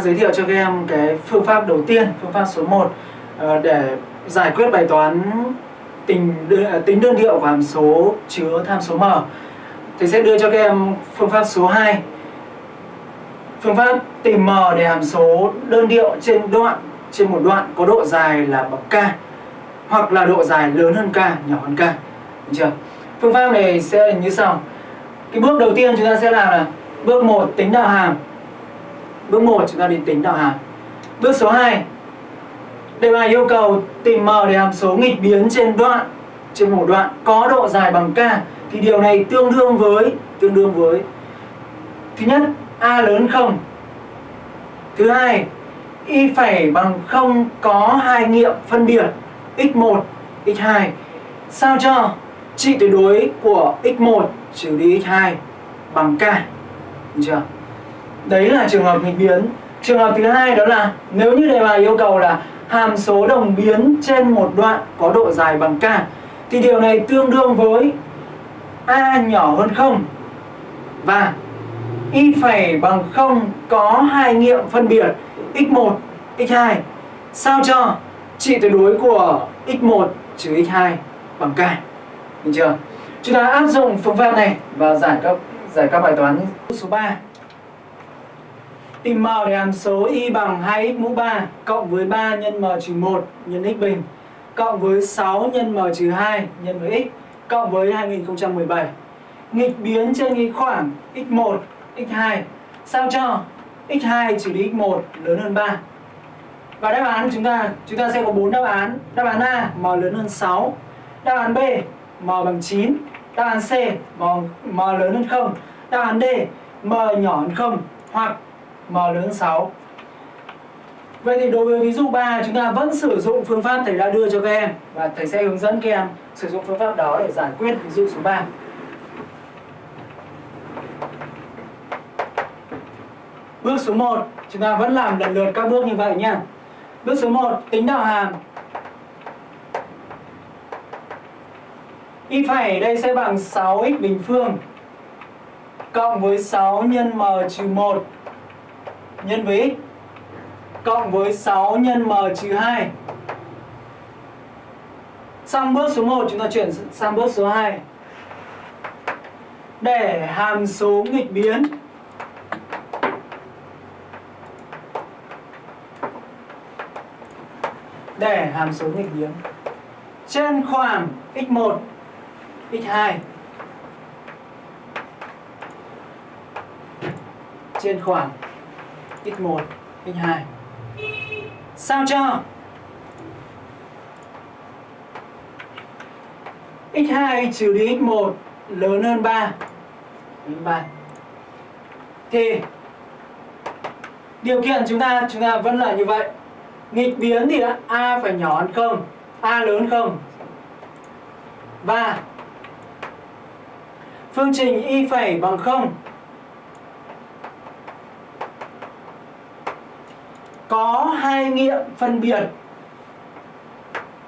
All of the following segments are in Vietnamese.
giới thiệu cho các em cái phương pháp đầu tiên, phương pháp số 1 ờ, để giải quyết bài toán tính ờ, tính đơn điệu của hàm số chứa tham số m. Thầy sẽ đưa cho các em phương pháp số 2. Phương pháp tìm m để hàm số đơn điệu trên đoạn trên một đoạn có độ dài là bậc k hoặc là độ dài lớn hơn k, nhỏ hơn k. Được chưa? Phương pháp này sẽ như sau. Cái bước đầu tiên chúng ta sẽ làm là bước 1 tính đạo hàm Bước 1 chúng ta đi tính đạo hàm. Bước số 2 Đề bài yêu cầu tìm m để hàm số nghịch biến trên đoạn, trên một đoạn có độ dài bằng k. Thì điều này tương đương với, tương đương với thứ nhất, a lớn không. Thứ hai, y phẩy bằng không có hai nghiệm phân biệt x1 x2 sao cho trị tuyệt đối của x1 trừ đi x2 bằng k? Được chưa? Đấy là trường hợp nghịch biến Trường hợp thứ hai đó là nếu như đề bài yêu cầu là hàm số đồng biến trên một đoạn có độ dài bằng k thì điều này tương đương với a nhỏ hơn 0 và y phẩy bằng 0 có hai nghiệm phân biệt x1, x2 sao cho trị tuyệt đối của x1 trừ x2 bằng k. Được chưa? Chúng ta áp dụng phương pháp này và giải các giải các bài toán số 3. Tìm m để hàm số y bằng 2x mũ 3 cộng với 3 nhân m trừ 1 nhân x bình cộng với 6 nhân m trừ 2 nhân với x cộng với 2017. Nghịch biến trên cái khoảng x1, x2 sao cho x2 trừ đi x1 lớn hơn 3. Và đáp án chúng ta chúng ta sẽ có 4 đáp án. Đáp án A m lớn hơn 6, đáp án B m bằng 9, đáp án C m, m lớn hơn 0, đáp án D m nhỏ hơn 0 hoặc m lớn 6. Vậy thì đối với ví dụ 3 chúng ta vẫn sử dụng phương pháp thầy đã đưa cho các em và thầy sẽ hướng dẫn các em sử dụng phương pháp đó để giải quyết ví dụ số 3. Bước số 1 chúng ta vẫn làm lần lượt các bước như vậy nha. Bước số 1 tính đạo hàm. Y phẩy đây sẽ bằng 6x bình phương cộng với 6 nhân m trừ 1 nhân với x cộng với 6 nhân m trừ 2. Xong bước số 1 chúng ta chuyển sang bước số 2. Để hàm số nghịch biến để hàm số nghịch biến trên khoảng x1, x2 trên khoảng x1, x2 sao cho? X2 trừ đi x1 lớn hơn 3 lớn 3 thì điều kiện chúng ta chúng ta vẫn là như vậy. Nghịch biến thì đã a phải nhỏ hơn không a lớn không? Và phương trình y phẩy bằng không? Có hai nghiệm phân biệt.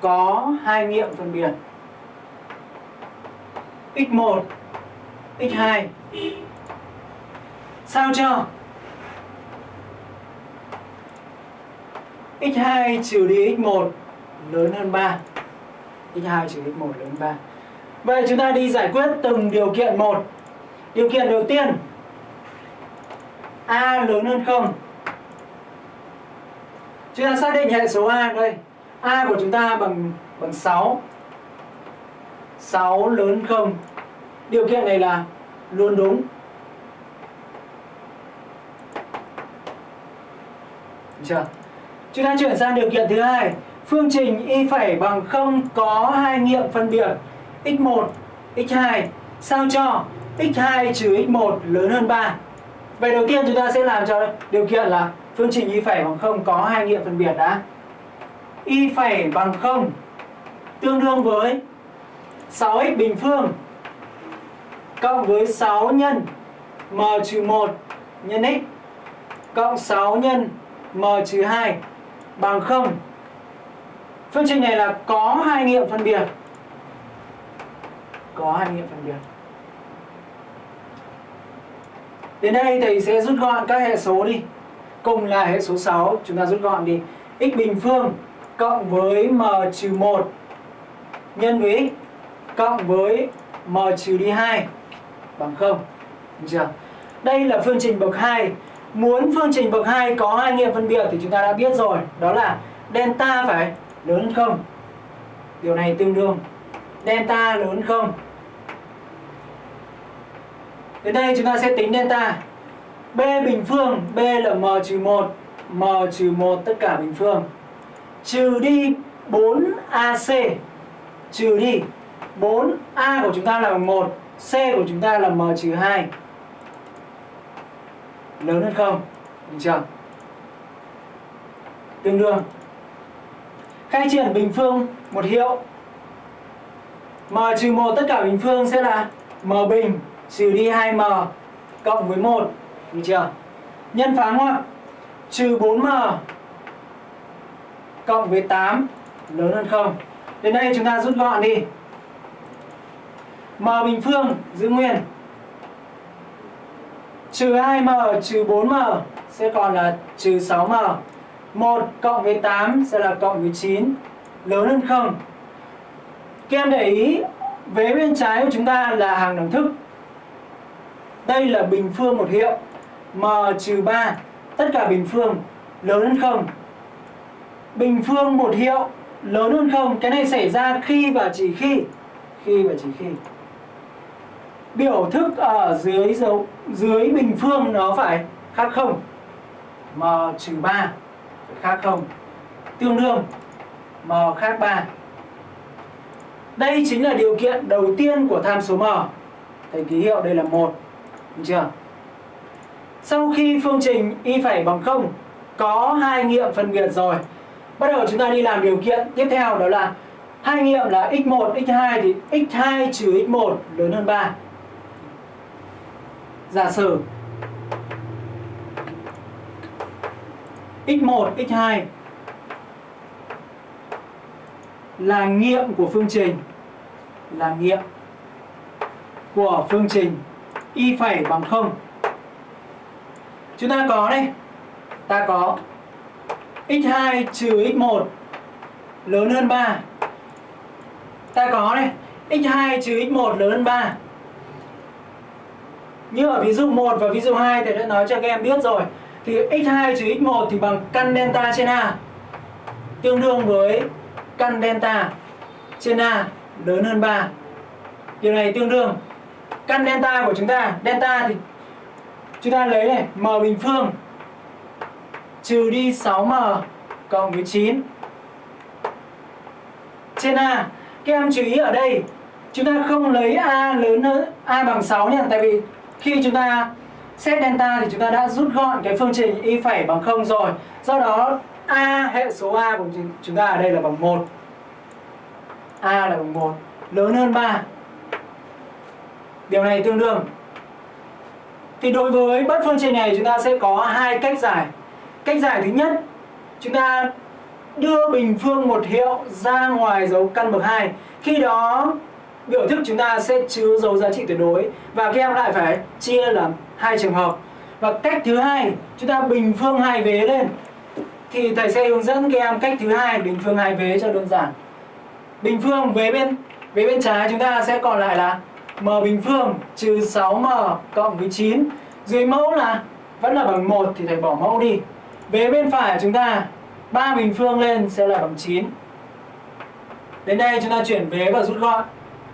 Có hai nghiệm phân biệt. X1 x2 sao cho x2 trừ đi x1 lớn hơn 3 x2 trừ x1 lớn hơn 3 Vậy chúng ta đi giải quyết từng điều kiện một. Điều kiện đầu tiên, A lớn hơn 0 Chúng ta xác định hệ số A đây A của chúng ta bằng bằng 6 6 lớn 0. Điều kiện này là luôn đúng. Được chưa? Chúng ta chuyển sang điều kiện thứ hai. Phương trình y phẩy bằng 0 có hai nghiệm phân biệt. X1, x2 sao cho x2 trừ x1 lớn hơn 3 Vậy đầu tiên chúng ta sẽ làm cho điều kiện là phương trình y phẩy bằng không có hai nghiệm phân biệt đã. Y phẩy bằng không tương đương với 6x bình phương cộng với 6 nhân m trừ 1 nhân x cộng 6 nhân m trừ 2 bằng 0. Phương trình này là có hai nghiệm phân biệt. Có hai nghiệm phân biệt. Đến đây thầy sẽ rút gọn các hệ số đi cùng là hệ số 6 chúng ta rút gọn đi. X bình phương cộng với m trừ 1 nhân với x cộng với m trừ đi 2 bằng 0 được chưa? Đây là phương trình bậc 2 Muốn phương trình bậc 2 có hai nghiệm phân biệt thì chúng ta đã biết rồi. Đó là delta phải lớn hơn 0 Điều này tương đương. Delta lớn hơn 0 Đến đây chúng ta sẽ tính delta. B bình phương, B là m trừ 1 m trừ 1 tất cả bình phương. Trừ đi 4AC trừ đi 4A của chúng ta là bằng 1 C của chúng ta là M trừ 2 lớn hơn không? Được chưa? Tương đương. Khai triển bình phương một hiệu. M trừ 1 tất cả bình phương sẽ là m bình trừ đi 2m cộng với 1 được chưa? Nhân phá ngoặc trừ 4m cộng với 8 lớn hơn 0. đến đây chúng ta rút gọn đi. M bình phương, giữ nguyên. Trừ 2m trừ 4m sẽ còn là trừ 6m 1 cộng với 8 sẽ là cộng với 9 lớn hơn 0. các em để ý, vế bên trái của chúng ta là hàng đẳng thức. Đây là bình phương một hiệu m trừ 3 tất cả bình phương, lớn hơn không? Bình phương một hiệu, lớn hơn không? Cái này xảy ra khi và chỉ khi? Khi và chỉ khi. Biểu thức ở dưới dấu, dưới bình phương nó phải khác không? M trừ 3 khác không? Tương đương, m khác 3 đây chính là điều kiện đầu tiên của tham số m. Thầy ký hiệu, đây là một chưa? Sau khi phương trình y phẩy bằng 0 có hai nghiệm phân biệt rồi bắt đầu chúng ta đi làm điều kiện tiếp theo đó là hai nghiệm là x1 x2 thì x2 trừ x1 lớn hơn 3 giả sử x1, x2 là nghiệm của phương trình là nghiệm của phương trình y phẩy bằng 0 chúng ta có đây. Ta có x2 trừ x1 lớn hơn 3 ta có đây x2 trừ x1 lớn hơn 3 như ở ví dụ 1 và ví dụ 2 thầy đã nói cho các em biết rồi. Thì x2 trừ x1 thì bằng căn delta trên a, tương đương với căn delta trên a lớn hơn 3 điều này tương đương. Căn delta của chúng ta, delta thì chúng ta lấy này, m bình phương. Trừ đi 6m cộng với 9 trên a, các em chú ý ở đây, chúng ta không lấy a lớn hơn a bằng 6 nha. Tại vì khi chúng ta xét delta thì chúng ta đã rút gọn cái phương trình y phẩy bằng 0 rồi. Do đó, a hệ số a của chúng ta ở đây là bằng 1 a là bằng 1 lớn hơn 3 điều này tương đương thì đối với bất phương trình này chúng ta sẽ có hai cách giải. Cách giải thứ nhất, chúng ta đưa bình phương một hiệu ra ngoài dấu căn bậc 2 khi đó, biểu thức chúng ta sẽ chứa dấu giá trị tuyệt đối và các em lại phải chia làm hai trường hợp. Và cách thứ hai, chúng ta bình phương hai vế lên, thì thầy sẽ hướng dẫn các em cách thứ hai bình phương hai vế cho đơn giản. Bình phương vế bên vế bên trái chúng ta sẽ còn lại là m bình phương trừ 6m cộng với 9 dưới mẫu là, vẫn là bằng 1 thì thầy bỏ mẫu đi. Về bên phải chúng ta 3 bình phương lên sẽ là bằng 9 đến đây chúng ta chuyển vế và rút gọn.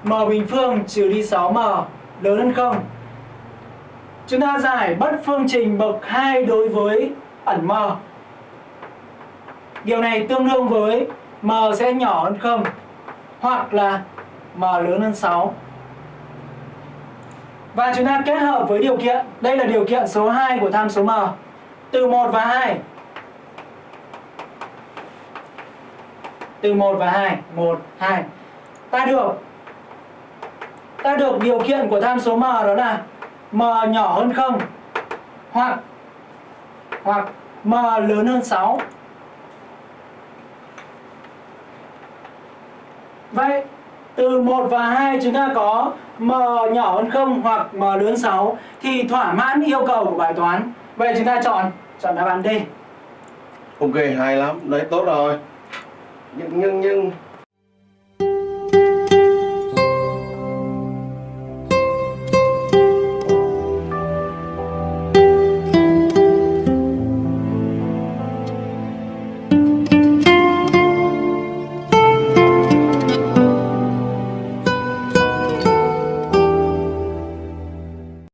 M bình phương trừ đi 6m lớn hơn 0 chúng ta giải bất phương trình bậc 2 đối với ẩn m. Điều này tương đương với m sẽ nhỏ hơn 0 hoặc là m lớn hơn 6 và chúng ta kết hợp với điều kiện. Đây là điều kiện số 2 của tham số m. Từ 1 và 2 từ 1 và 2 1, 2 ta được ta được điều kiện của tham số m đó là m nhỏ hơn 0 hoặc hoặc m lớn hơn 6 Vậy từ 1 và 2 chúng ta có m nhỏ hơn 0 hoặc m lớn 6 thì thỏa mãn yêu cầu của bài toán. Vậy chúng ta chọn chọn đáp án D. Ok, hay lắm. Đấy, tốt rồi. Nhưng nhưng nhưng